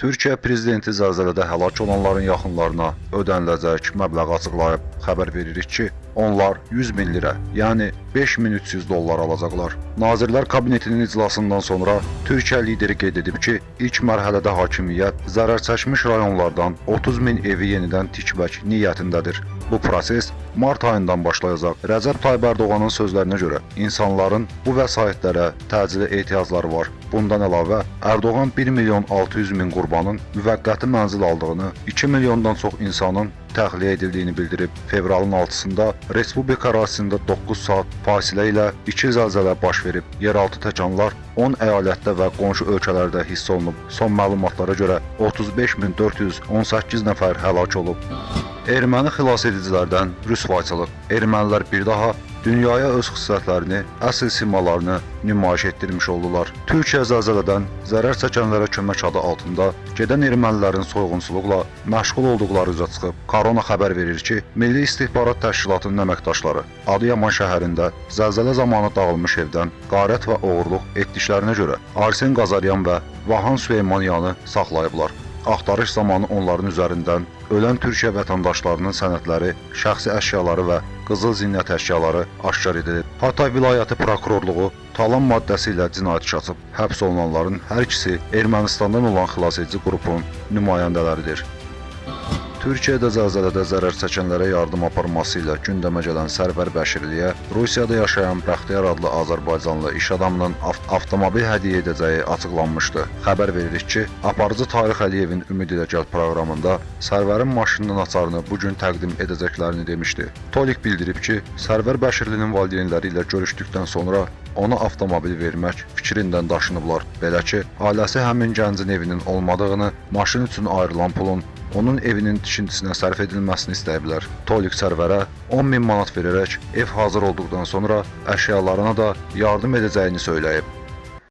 Türkiyə prezidenti zəlzələdə həlak olanların yaxınlarına ödəniləcək məbləği açıqlayıb. Xəbər veririk ki, onlar 100 min lirə, yəni 5300 dollar alacaqlar. Nazirlər Kabinetinin iclasından sonra Türkiyə lideri qeyd edib ki, ilk mərhələdə hakimiyyət zərər çəkmiş rayonlardan 30 min evi yenidən tikmək niyyətindədir. Bu proses mart ayından başlayacaq. Rəcəb Tayyib Ərdoğanın sözlərinə görə insanların bu vəsaitlərə təcili ehtiyacları var. Bundan əlavə Ərdoğan 1 milyon 600 min qurbanın müvəqqəti mənzil aldığını, 2 milyondan çox insanın təxliyə edildiyini bildirib. Fevralın 6-sında respublika ərazisində 9 saat fasilə ilə 2 zəlzələ baş verib. Yeraltı təkanlar 10 əyalətdə və qonşu ölkələrdə hiss olunub. Son məlumatlara görə 35418 nəfər həlak olub. Erməni xilasedicilərdən rüsvayçılıq. Ermənilər bir daha dünyaya öz xüsusiyyətlərini, əsl simalarını nümayiş etdirmiş oldular. Türkiyə zəlzələdən zərər çəkənlərə kömək adı altında gedən ermənilərin soyğunçuluqla məşğul olduqları üzə çıxıb. Korona xəbər verir ki, Milli İstihbarat Təşkilatının əməkdaşları Adıyaman şəhərində zəlzələ zamanı dağılmış evdən qarət və oğurluq etdiklərinə görə Arsen Qazaryan və Vahan Süleymanyanı saxlayıblar. Axtarış zamanı onların üzərindən ölən Türkiyə vətəndaşlarının sənədləri, şəxsi əşyaları və qızıl zinət əşyaları aşkar edilib. Hatay vilayəti prokurorluğu talan maddəsi ilə cinayət açıb. Həbs olunanların hər ikisi Ermənistandan olan xilasedici qrupun nümayəndələridir. Türkiyədə zəlzələdə zərər çəkənlərə yardım aparması ilə gündəmə gələn Sərvər Bəşirliyə Rusiyada yaşayan Bəxtiyar adlı Azərbaycanlı iş adamının av avtomobil hədiyyə edəcəyi açıqlanmışdı. Xəbər veririk ki, aparıcı Tarix Əliyevin Ümid ilə gəl proqramında Sərvərin maşınının açarını bu gün təqdim edəcəklərini demişdi. Tolik bildirib ki, Sərvər Bəşirlinin valideynləri ilə görüşdükdən sonra ona avtomobil vermək fikrindən daşınıblar. Belə ki, ailəsi həmin gəncin evinin olmadığını, maşın üçün ayrılan pulun onun evinin tikintisinə sərf edilməsini istəyiblər. Tolik sərvərə 10 min manat verərək ev hazır olduqdan sonra əşyalarına da yardım edəcəyini söyləyib.